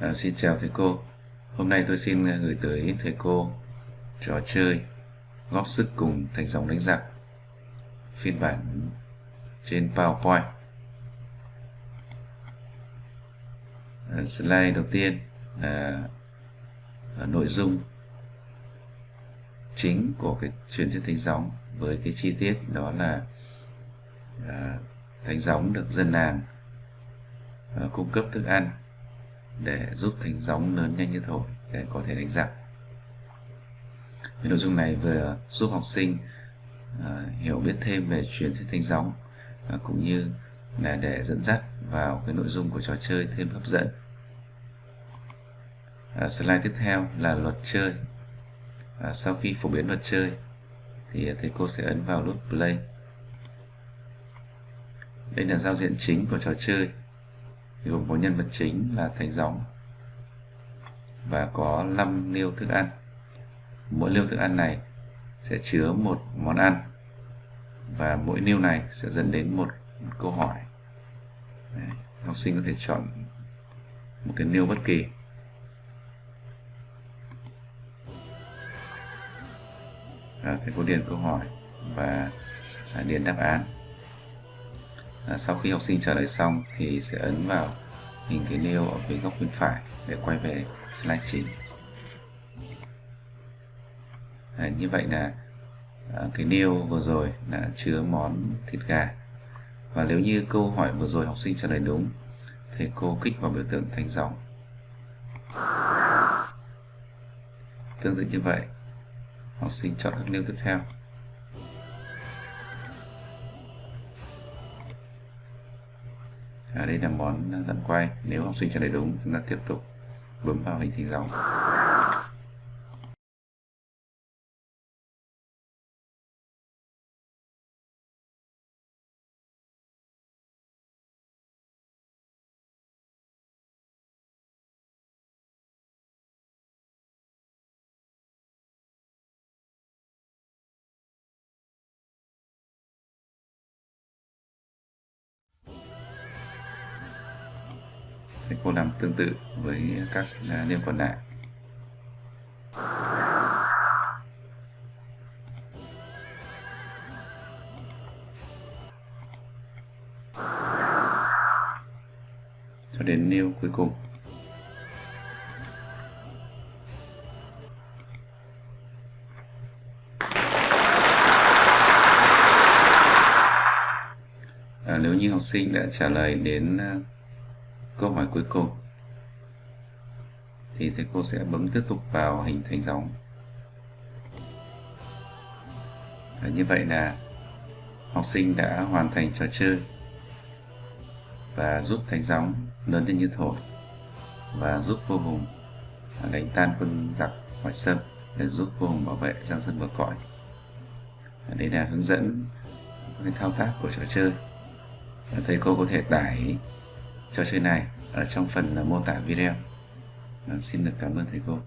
À, xin chào thầy cô. Hôm nay tôi xin ờ, gửi tới thầy cô trò chơi góp sức cùng thành dòng đánh giặc phiên bản trên PowerPoint. À, Slide đầu tiên là, nội dung chính của cái truyền thuyết thánh gióng với cái chi tiết đó là à, thánh gióng được dân làng à, cung cấp thức ăn để giúp thành gióng lớn nhanh như thổi để có thể đánh giặc. Cái nội dung này vừa giúp học sinh uh, hiểu biết thêm về truyền thuyết thanh gióng uh, à, cũng như là để dẫn dắt vào cái nội dung của trò chơi thêm hấp dẫn. Uh, slide tiếp theo là luật chơi. Uh, sau khi phổ biến luật chơi thì thầy cô sẽ ấn vào nút play. Đây là giao diện chính của trò chơi gồm có nhân vật chính là thánh gióng và có 5 liêu thức ăn. Mỗi liêu thức ăn này sẽ chứa một món ăn và mỗi liêu này sẽ dẫn đến một câu hỏi. Đấy, học sinh có thể chọn một cái liêu bất kỳ. À, thầy cô điền câu hỏi và à, điền đáp án à, sau khi học sinh trả lời xong thì sẽ ấn vào hình cái nêu ở phía góc bên phải để quay về slide chính. À, như vậy là à, cái nêu vừa rồi đã chứa món thịt gà. Và nếu như câu hỏi vừa rồi học sinh trả lời đúng thì cô kích vào biểu tượng thanh dòng tương tự như vậy học sinh chọn các nêu tiếp theo. À, đây là món lăn quay nếu học sinh trả lời đúng chúng ta tiếp tục bấm vào hình thỉnh dòng. Thì cô làm tương tự với các à, liên còn lại cho đến nêu cuối cùng. À, nếu như học sinh đã trả lời đến à, câu hỏi cuối cùng. Thì thầy cô sẽ bấm tiếp tục vào hình thành dòng. Và như vậy là học sinh đã hoàn thành trò chơi và giúp thành gióng lớn lên như thổi và giúp vô hùng à, đánh tan quân giặc ngoại xâm để giúp vô hùng bảo vệ giang sơn bờ cõi. À, đây là hướng dẫn, cái thao tác của trò chơi. À, thầy cô có thể tải trò chơi này ở trong phần mô tả video. Vâng, xin được cảm ơn thầy cô.